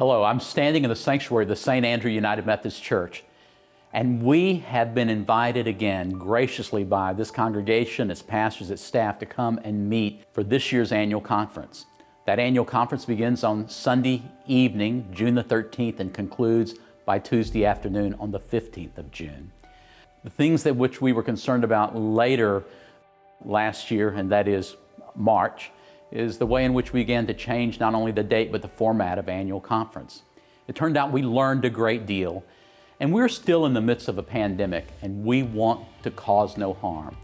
Hello, I'm standing in the sanctuary of the St. Andrew United Methodist Church, and we have been invited again graciously by this congregation, its pastors, its staff to come and meet for this year's annual conference. That annual conference begins on Sunday evening, June the 13th, and concludes by Tuesday afternoon on the 15th of June. The things that which we were concerned about later last year, and that is March, is the way in which we began to change not only the date but the format of annual conference. It turned out we learned a great deal and we're still in the midst of a pandemic and we want to cause no harm.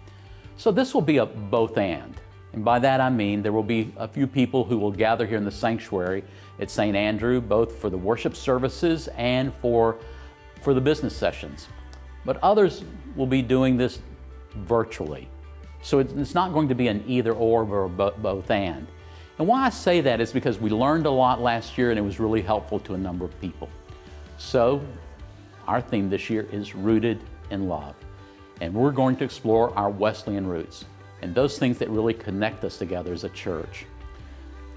So this will be a both and. And by that I mean there will be a few people who will gather here in the sanctuary at St. Andrew, both for the worship services and for, for the business sessions. But others will be doing this virtually. So it's not going to be an either or or both and. And why I say that is because we learned a lot last year and it was really helpful to a number of people. So our theme this year is Rooted in Love. And we're going to explore our Wesleyan roots and those things that really connect us together as a church.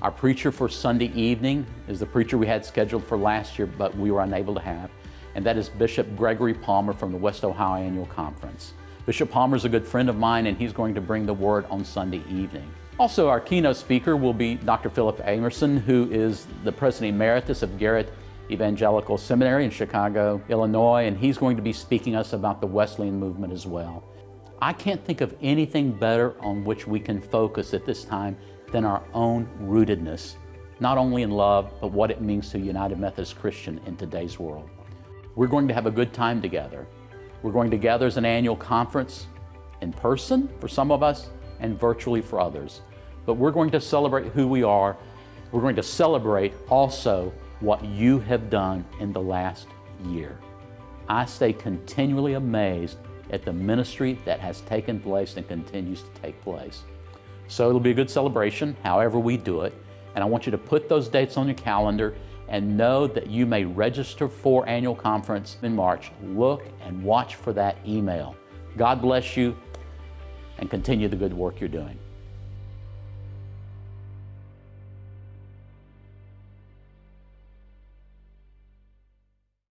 Our preacher for Sunday evening is the preacher we had scheduled for last year, but we were unable to have, and that is Bishop Gregory Palmer from the West Ohio Annual Conference. Bishop Palmer is a good friend of mine and he's going to bring the word on Sunday evening. Also, our keynote speaker will be Dr. Philip Amerson, who is the President Emeritus of Garrett Evangelical Seminary in Chicago, Illinois, and he's going to be speaking us about the Wesleyan movement as well. I can't think of anything better on which we can focus at this time than our own rootedness, not only in love, but what it means to United Methodist Christian in today's world. We're going to have a good time together. We're going to gather as an annual conference in person for some of us and virtually for others. But we're going to celebrate who we are. We're going to celebrate also what you have done in the last year. I stay continually amazed at the ministry that has taken place and continues to take place. So it'll be a good celebration, however we do it. And I want you to put those dates on your calendar and know that you may register for annual conference in March. Look and watch for that email. God bless you and continue the good work you're doing.